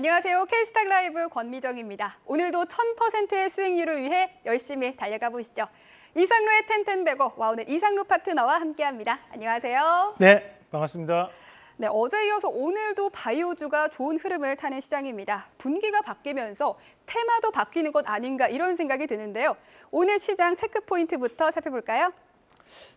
안녕하세요. K스탁 라이브 권미정입니다. 오늘도 1000%의 수익률을 위해 열심히 달려가 보시죠. 이상로의 텐텐베거 와 오늘 이상로 파트너와 함께합니다. 안녕하세요. 네, 반갑습니다. 네, 어제 이어서 오늘도 바이오주가 좋은 흐름을 타는 시장입니다. 분기가 바뀌면서 테마도 바뀌는 것 아닌가 이런 생각이 드는데요. 오늘 시장 체크 포인트부터 살펴볼까요?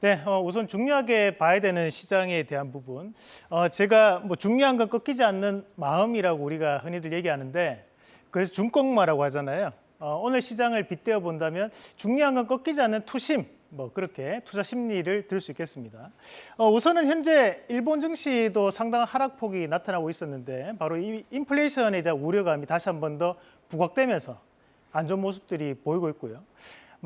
네, 어, 우선 중요하게 봐야 되는 시장에 대한 부분. 어, 제가 뭐 중요한 건 꺾이지 않는 마음이라고 우리가 흔히들 얘기하는데 그래서 중꺾마라고 하잖아요. 어, 오늘 시장을 빗대어 본다면 중요한 건 꺾이지 않는 투심, 뭐 그렇게 투자 심리를 들 수 있겠습니다. 어, 우선은 현재 일본 증시도 상당한 하락폭이 나타나고 있었는데 바로 이 인플레이션에 대한 우려감이 다시 한 번 더 부각되면서 안 좋은 모습들이 보이고 있고요.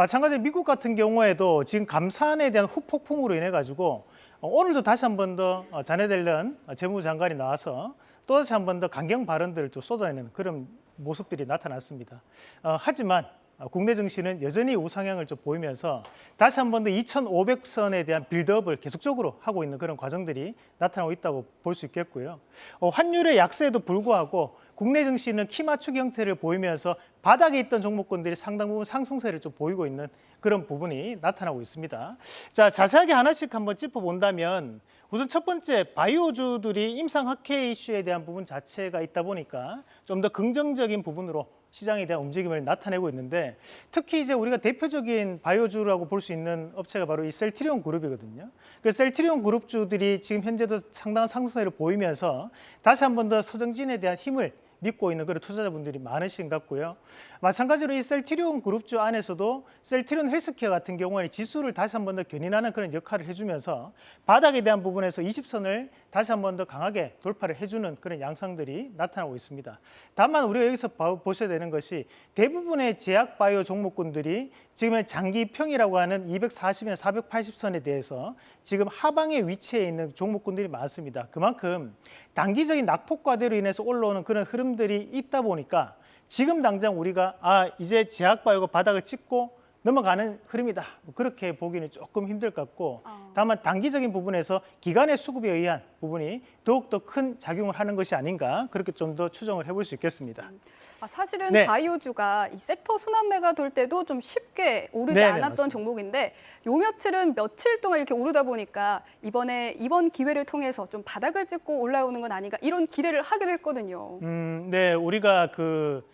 마찬가지로 미국 같은 경우에도 지금 감산에 대한 후폭풍으로 인해 가지고 어, 오늘도 다시 한 번 더 자네 델런 재무장관이 나와서 또다시 한 번 더 강경 발언들을 또 쏟아내는 그런 모습들이 나타났습니다. 어, 하지만 국내 증시는 여전히 우상향을 좀 보이면서 다시 한 번 더 2,500선에 대한 빌드업을 계속적으로 하고 있는 그런 과정들이 나타나고 있다고 볼 수 있겠고요. 어, 환율의 약세에도 불구하고 국내 증시는 키 맞추기 형태를 보이면서 바닥에 있던 종목군들이 상당 부분 상승세를 좀 보이고 있는 그런 부분이 나타나고 있습니다. 자, 자세하게 하나씩 한번 짚어본다면 우선 첫 번째 바이오주들이 임상 학회 이슈에 대한 부분 자체가 있다 보니까 좀 더 긍정적인 부분으로 시장에 대한 움직임을 나타내고 있는데 특히 이제 우리가 대표적인 바이오주라고 볼 수 있는 업체가 바로 이 셀트리온 그룹이거든요. 그 셀트리온 그룹주들이 지금 현재도 상당한 상승세를 보이면서 다시 한 번 더 서정진에 대한 힘을 믿고 있는 그런 투자자분들이 많으신 것 같고요. 마찬가지로 이 셀트리온 그룹주 안에서도 셀트리온 헬스케어 같은 경우에는 지수를 다시 한 번 더 견인하는 그런 역할을 해주면서 바닥에 대한 부분에서 20선을 다시 한 번 더 강하게 돌파를 해주는 그런 양상들이 나타나고 있습니다. 다만 우리가 여기서 보셔야 되는 것이 대부분의 제약 바이오 종목군들이 지금의 장기평이라고 하는 240이나 480선에 대해서 지금 하방에 위치해 있는 종목군들이 많습니다. 그만큼 단기적인 낙폭과대로 인해서 올라오는 그런 흐름 들이 있다 보니까 지금 당장 우리가 아 이제 제약바이오가 바닥을 찍고 넘어가는 흐름이다. 뭐 그렇게 보기는 조금 힘들 것 같고 어. 다만 단기적인 부분에서 기관의 수급에 의한 부분이 더욱더 큰 작용을 하는 것이 아닌가 그렇게 좀 더 추정을 해볼 수 있겠습니다. 음. 아, 사실은 네. 바이오주가 이 섹터 순환매가 돌 때도 좀 쉽게 오르지 네네, 않았던 맞습니다. 종목인데 요 며칠은 며칠 동안 이렇게 오르다 보니까 이번에 이번 기회를 통해서 좀 바닥을 찍고 올라오는 건 아닌가 이런 기대를 하기도 했거든요. 음, 네, 우리가 그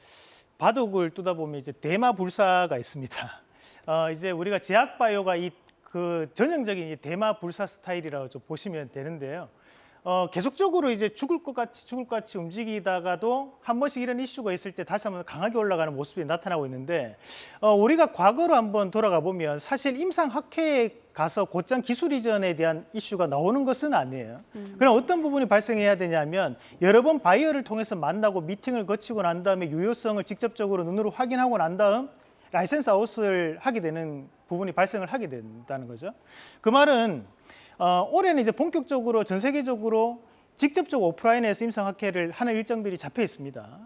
바둑을 두다 보면 이제 대마 불사가 있습니다. 어, 이제 우리가 제약바이오가 이 그 전형적인 대마 불사 스타일이라고 좀 보시면 되는데요. 어, 계속적으로 이제 죽을 것 같이 죽을 것 같이 움직이다가도 한 번씩 이런 이슈가 있을 때 다시 한번 강하게 올라가는 모습이 나타나고 있는데 어, 우리가 과거로 한번 돌아가 보면 사실 임상 학회에 가서 곧장 기술 이전에 대한 이슈가 나오는 것은 아니에요. 음. 그럼 어떤 부분이 발생해야 되냐면 여러 번 바이어를 통해서 만나고 미팅을 거치고 난 다음에 유효성을 직접적으로 눈으로 확인하고 난 다음 license out을 하게 되는 부분이 발생을 하게 된다는 거죠. 그 말은 어, 올해는 이제 본격적으로 전 세계적으로 직접적으로 오프라인에서 임상학회를 하는 일정들이 잡혀 있습니다.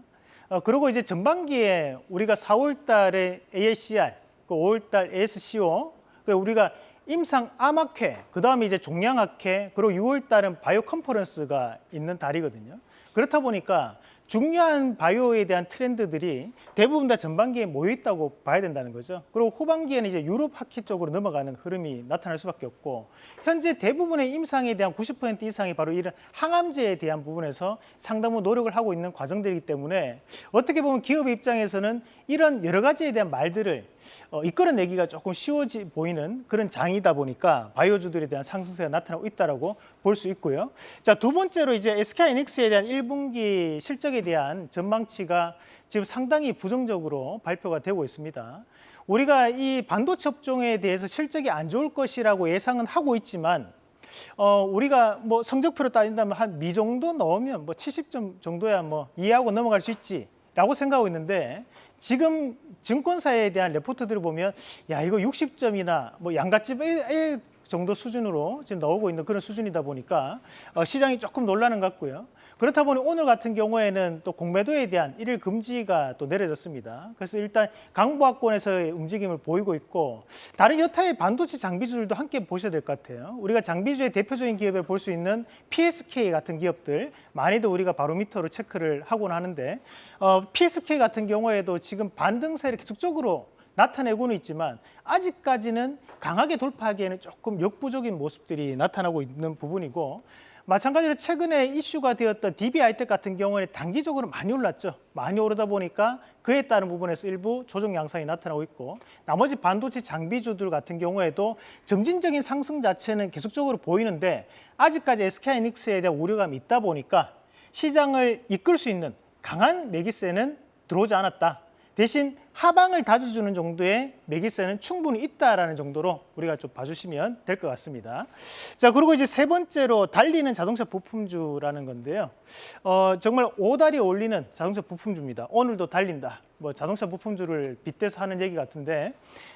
어, 그리고 이제 전반기에 우리가 4월 달에 AACR, 그 5월 달 ASCO, 그 우리가 임상 암학회, 그 다음에 이제 종양학회, 그리고 6월 달은 바이오 컨퍼런스가 있는 달이거든요. 그렇다 보니까 중요한 바이오에 대한 트렌드들이 대부분 다 전반기에 모여 있다고 봐야 된다는 거죠. 그리고 후반기에는 이제 유럽 학회 쪽으로 넘어가는 흐름이 나타날 수밖에 없고 현재 대부분의 임상에 대한 90% 이상이 바로 이런 항암제에 대한 부분에서 상당 부 노력을 하고 있는 과정들이기 때문에 어떻게 보면 기업의 입장에서는 이런 여러 가지에 대한 말들을 어, 이끌어내기가 조금 쉬워지 보이는 그런 장이다 보니까 바이오주들에 대한 상승세가 나타나고 있다고 볼 수 있고요. 자, 두 번째로 이제 SK이닉스에 대한 1분기 실적에 대한 전망치가 지금 상당히 부정적으로 발표가 되고 있습니다. 우리가 이 반도체 업종에 대해서 실적이 안 좋을 것이라고 예상은 하고 있지만 어, 우리가 뭐 성적표로 따진다면 한 미 정도 넣으면 뭐 70점 정도야 뭐 이해하고 넘어갈 수 있지 라고 생각하고 있는데 지금 증권사에 대한 레포트들을 보면 야 이거 60점이나 뭐 양가집에 정도 수준으로 지금 나오고 있는 그런 수준이다 보니까 어, 시장이 조금 놀라는 것 같고요. 그렇다 보니 오늘 같은 경우에는 또 공매도에 대한 일일 금지가 또 내려졌습니다. 그래서 일단 강보학권에서의 움직임을 보이고 있고 다른 여타의 반도체 장비주들도 함께 보셔야 될 것 같아요. 우리가 장비주의 대표적인 기업을 볼 수 있는 PSK 같은 기업들 많이도 우리가 바로미터로 체크를 하곤 하는데 어, PSK 같은 경우에도 지금 반등세를 계속적으로 나타내고는 있지만 아직까지는 강하게 돌파하기에는 조금 역부족인 모습들이 나타나고 있는 부분이고 마찬가지로 최근에 이슈가 되었던 DBI텍 같은 경우에는 단기적으로 많이 올랐죠. 많이 오르다 보니까 그에 따른 부분에서 일부 조정 양상이 나타나고 있고 나머지 반도체 장비주들 같은 경우에도 점진적인 상승 자체는 계속적으로 보이는데 아직까지 SK하이닉스에 대한 우려감이 있다 보니까 시장을 이끌 수 있는 강한 매기세는 들어오지 않았다. 대신 하방을 다져주는 정도의 매기세는 충분히 있다라는 정도로 우리가 좀 봐주시면 될 것 같습니다. 자 그리고 이제 세 번째로 달리는 자동차 부품주라는 건데요. 어, 정말 오다리 올리는 자동차 부품주입니다. 오늘도 달린다. 뭐 자동차 부품주를 빗대서 하는 얘기 같은데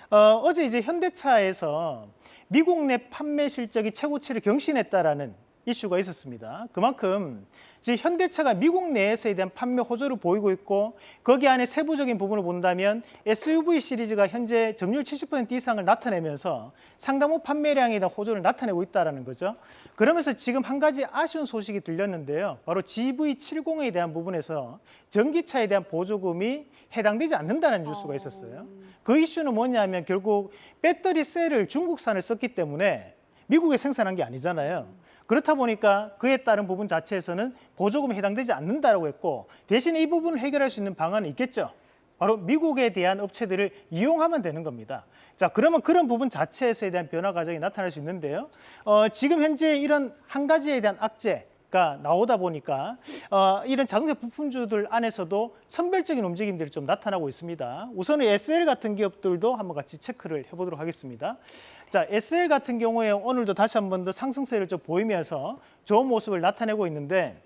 어, 어제 이제 현대차에서 미국 내 판매 실적이 최고치를 경신했다라는 이슈가 있었습니다. 그만큼 이제 현대차가 미국 내에서에 대한 판매 호조를 보이고 있고 거기 안에 세부적인 부분을 본다면 SUV 시리즈가 현재 점유율 70% 이상을 나타내면서 상당부 판매량에 대한 호조를 나타내고 있다는 거죠. 그러면서 지금 한 가지 아쉬운 소식이 들렸는데요. 바로 GV70에 대한 부분에서 전기차에 대한 보조금이 해당되지 않는다는 뉴스가 있었어요. 그 이슈는 뭐냐면 결국 배터리 셀을 중국산을 썼기 때문에 미국에 생산한 게 아니잖아요. 그렇다 보니까 그에 따른 부분 자체에서는 보조금에 해당되지 않는다라고 했고 대신에 이 부분을 해결할 수 있는 방안은 있겠죠. 바로 미국에 대한 업체들을 이용하면 되는 겁니다. 자, 그러면 그런 부분 자체에서에 대한 변화 과정이 나타날 수 있는데요. 어, 지금 현재 이런 한 가지에 대한 악재, 가 나오다 보니까 어, 이런 자동차 부품주들 안에서도 선별적인 움직임들이 좀 나타나고 있습니다. 우선은 SL 같은 기업들도 한번 같이 체크를 해보도록 하겠습니다. 자, SL 같은 경우에 오늘도 다시 한번 더 상승세를 좀 보이면서 좋은 모습을 나타내고 있는데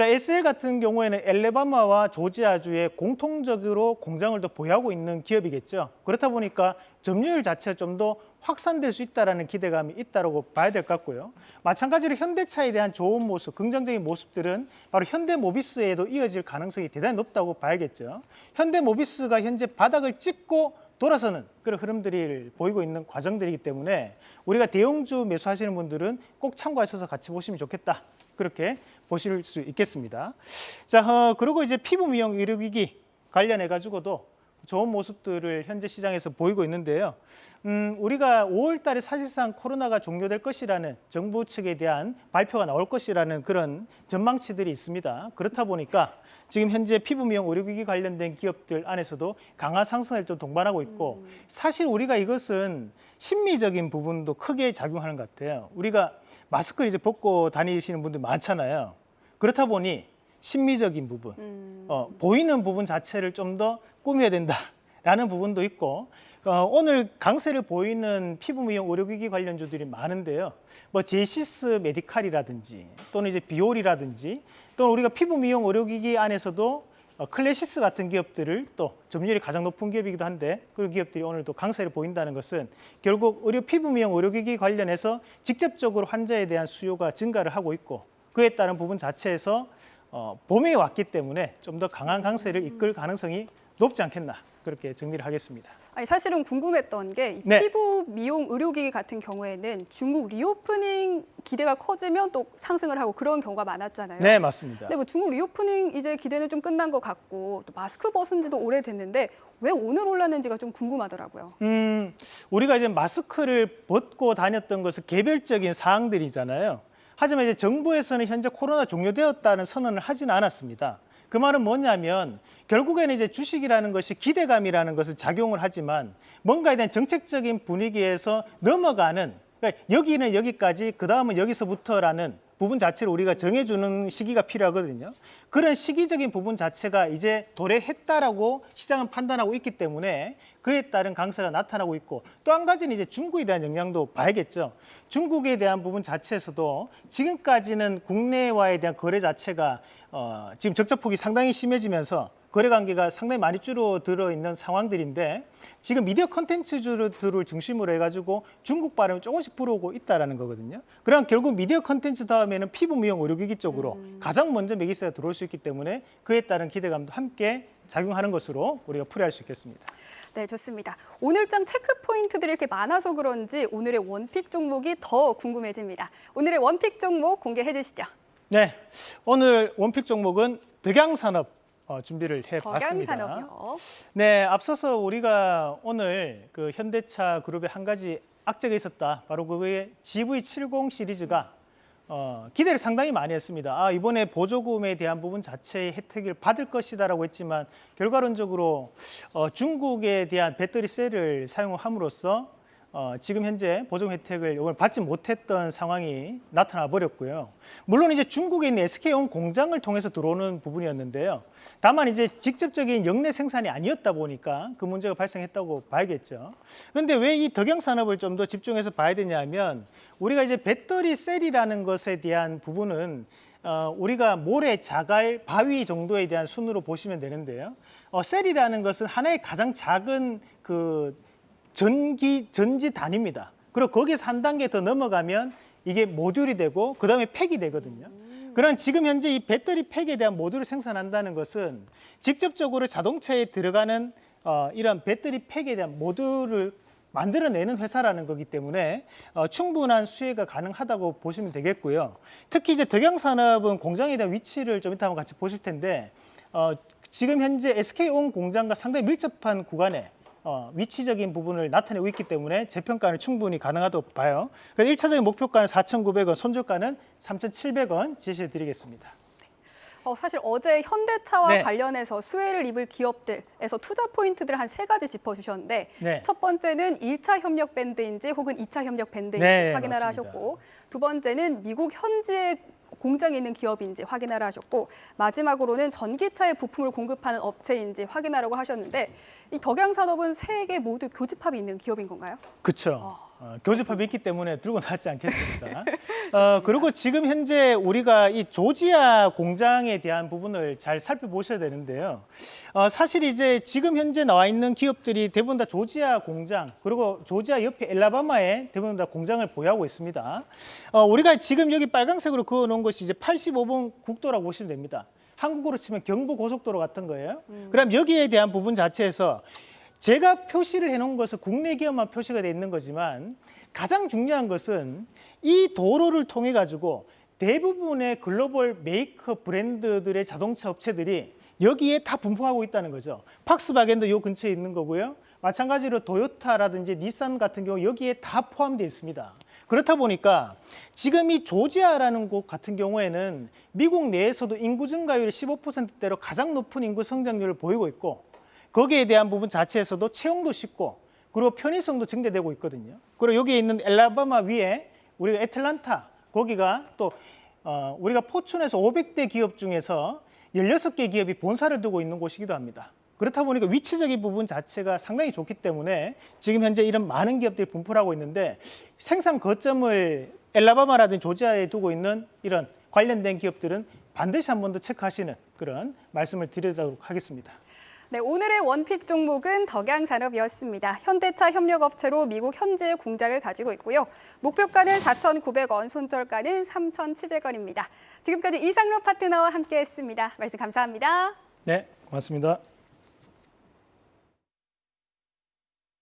자, SL 같은 경우에는 엘레바마와 조지아주에 공통적으로 공장을 더 보유하고 있는 기업이겠죠. 그렇다 보니까 점유율 자체가 좀 더 확산될 수 있다라는 기대감이 있다고 봐야 될 것 같고요. 마찬가지로 현대차에 대한 좋은 모습, 긍정적인 모습들은 바로 현대모비스에도 이어질 가능성이 대단히 높다고 봐야겠죠. 현대모비스가 현재 바닥을 찍고 돌아서는 그런 흐름들이 보이고 있는 과정들이기 때문에 우리가 대형주 매수하시는 분들은 꼭 참고하셔서 같이 보시면 좋겠다. 그렇게 보실 수 있겠습니다. 자, 어, 그리고 이제 피부 미용 의료기기 관련해 가지고도 좋은 모습들을 현재 시장에서 보이고 있는데요. 음, 우리가 5월 달에 사실상 코로나가 종료될 것이라는 정부 측에 대한 발표가 나올 것이라는 그런 전망치들이 있습니다. 그렇다 보니까 지금 현재 피부 미용 의료기기 관련된 기업들 안에서도 강한 상승을 좀 동반하고 있고 사실 우리가 이것은 심리적인 부분도 크게 작용하는 것 같아요. 우리가 마스크를 이제 벗고 다니시는 분들 많잖아요. 그렇다 보니 심리적인 부분, 음. 어, 보이는 부분 자체를 좀 더 꾸며야 된다라는 부분도 있고 어, 오늘 강세를 보이는 피부 미용 의료기기 관련주들이 많은데요. 뭐 제시스 메디칼이라든지 또는 이제 비올이라든지 또는 우리가 피부 미용 의료기기 안에서도 어, 클래시스 같은 기업들을 또 점유율이 가장 높은 기업이기도 한데 그 기업들이 오늘 또 강세를 보인다는 것은 결국 의료 피부 미용 의료기기 관련해서 직접적으로 환자에 대한 수요가 증가를 하고 있고 그에 따른 부분 자체에서 어, 봄이 왔기 때문에 좀 더 강한 강세를 이끌 가능성이 높지 않겠나 그렇게 정리를 하겠습니다. 아니 사실은 궁금했던 게 이 네. 피부 미용 의료기기 같은 경우에는 중국 reopening 기대가 커지면 또 상승을 하고 그런 경우가 많았잖아요. 네, 맞습니다. 근데 뭐 중국 reopening 이제 기대는 좀 끝난 것 같고 또 마스크 벗은 지도 오래됐는데 왜 오늘 올랐는지가 좀 궁금하더라고요. 음, 우리가 이제 마스크를 벗고 다녔던 것은 개별적인 사항들이잖아요. 하지만 이제 정부에서는 현재 코로나 종료되었다는 선언을 하지는 않았습니다. 그 말은 뭐냐면 결국에는 이제 주식이라는 것이 기대감이라는 것을 작용을 하지만 뭔가에 대한 정책적인 분위기에서 넘어가는 그러니까 여기는 여기까지 그 다음은 여기서부터라는 부분 자체를 우리가 정해주는 시기가 필요하거든요. 그런 시기적인 부분 자체가 이제 도래했다라고 시장은 판단하고 있기 때문에 그에 따른 강세가 나타나고 있고 또 한 가지는 이제 중국에 대한 영향도 봐야겠죠. 중국에 대한 부분 자체에서도 지금까지는 국내와에 대한 거래 자체가 어, 지금 적자폭이 상당히 심해지면서 거래 관계가 상당히 많이 줄어들어 있는 상황들인데 지금 미디어 컨텐츠들을 중심으로 해가지고 중국 바람이 조금씩 불어오고 있다라는 거거든요. 그럼 결국 미디어 컨텐츠 다음에는 피부 미용 의료기기 쪽으로 가장 먼저 매기세가 들어올 수 있기 때문에 그에 따른 기대감도 함께 작용하는 것으로 우리가 풀이할 수 있겠습니다. 네, 좋습니다. 오늘장 체크 포인트들이 이렇게 많아서 그런지 오늘의 one pick 종목이 더 궁금해집니다. 오늘의 one pick 종목 공개해 주시죠. 네, 오늘 one pick 종목은 덕양산업 어, 준비를 해봤습니다. 네, 앞서서 우리가 오늘 그 현대차 그룹의 한 가지 악재가 있었다. 바로 그게 GV70 시리즈가 어, 기대를 상당히 많이 했습니다. 아, 이번에 보조금에 대한 부분 자체의 혜택을 받을 것이다라고 했지만 결과론적으로 어, 중국에 대한 배터리 셀을 사용함으로써 어, 지금 현재 보조금 혜택을 이걸 받지 못했던 상황이 나타나 버렸고요. 물론 이제 중국에 있는 SK온 공장을 통해서 들어오는 부분이었는데요. 다만 이제 직접적인 영내 생산이 아니었다 보니까 그 문제가 발생했다고 봐야겠죠. 그런데 왜 이 덕양 산업을 좀 더 집중해서 봐야 되냐면 우리가 이제 배터리 셀이라는 것에 대한 부분은 어, 우리가 모래, 자갈, 바위 정도에 대한 순으로 보시면 되는데요. 어, 셀이라는 것은 하나의 가장 작은 그 전기 전지 단위입니다. 그리고 거기서 한 단계 더 넘어가면 이게 모듈이 되고 그 다음에 팩이 되거든요. 그런 지금 현재 이 배터리 팩에 대한 모듈을 생산한다는 것은 직접적으로 자동차에 들어가는 어, 이런 배터리 팩에 대한 모듈을 만들어내는 회사라는 거기 때문에 어, 충분한 수혜가 가능하다고 보시면 되겠고요. 특히 이제 덕양산업은 공장에 대한 위치를 좀 이따 한번 같이 보실 텐데 어, 지금 현재 SK온 공장과 상당히 밀접한 구간에 어, 위치적인 부분을 나타내고 있기 때문에 재평가는 충분히 가능하다고 봐요. 그래서 1차적인 목표가는 4,900원, 손절가는 3,700원 제시해 드리겠습니다. 어, 사실 어제 현대차와 네. 관련해서 수혜를 입을 기업들에서 투자 포인트들 한 세 가지 짚어주셨는데 네. 첫 번째는 일차 협력 밴드인지 혹은 이차 협력 밴드인지 네, 확인하라 맞습니다. 하셨고 두 번째는 미국 현지에 공장이 있는 기업인지 확인하라 하셨고 마지막으로는 전기차의 부품을 공급하는 업체인지 확인하라고 하셨는데 이 덕양 산업은 세 개 모두 교집합이 있는 기업인 건가요? 그렇죠. 어, 교집합이 있기 때문에 들고 나왔지 않겠습니까? 어, 그리고 지금 현재 우리가 이 조지아 공장에 대한 부분을 잘 살펴보셔야 되는데요. 어, 사실 이제 지금 현재 나와 있는 기업들이 대부분 다 조지아 공장 그리고 조지아 옆에 엘라바마에 대부분 다 공장을 보유하고 있습니다. 어, 우리가 지금 여기 빨간색으로 그어 놓은 것이 이제 85번 국도라고 보시면 됩니다. 한국으로 치면 경부 고속도로 같은 거예요. 그럼 여기에 대한 부분 자체에서 제가 표시를 해놓은 것은 국내 기업만 표시가 돼 있는 거지만 가장 중요한 것은 이 도로를 통해 가지고 대부분의 글로벌 메이커 브랜드들의 자동차 업체들이 여기에 다 분포하고 있다는 거죠. 폭스바겐도 요 근처에 있는 거고요. 마찬가지로 도요타라든지 닛산 같은 경우 여기에 다 포함되어 있습니다. 그렇다 보니까 지금 이 조지아라는 곳 같은 경우에는 미국 내에서도 인구 증가율이 15%대로 가장 높은 인구 성장률을 보이고 있고 거기에 대한 부분 자체에서도 채용도 쉽고 그리고 편의성도 증대되고 있거든요. 그리고 여기에 있는 엘라바마 위에 우리가 애틀란타 거기가 또 어, 우리가 포춘에서 500대 기업 중에서 16개 기업이 본사를 두고 있는 곳이기도 합니다. 그렇다 보니까 위치적인 부분 자체가 상당히 좋기 때문에 지금 현재 이런 많은 기업들이 분포를 하고 있는데 생산 거점을 엘라바마라든지 조지아에 두고 있는 이런 관련된 기업들은 반드시 한 번 더 체크하시는 그런 말씀을 드리도록 하겠습니다. 네, 오늘의 원픽 종목은 덕양산업이었습니다. 현대차 협력업체로 미국 현지에 공장을 가지고 있고요. 목표가는 4,900원, 손절가는 3,700원입니다. 지금까지 이상로 파트너와 함께했습니다. 말씀 감사합니다. 네, 고맙습니다.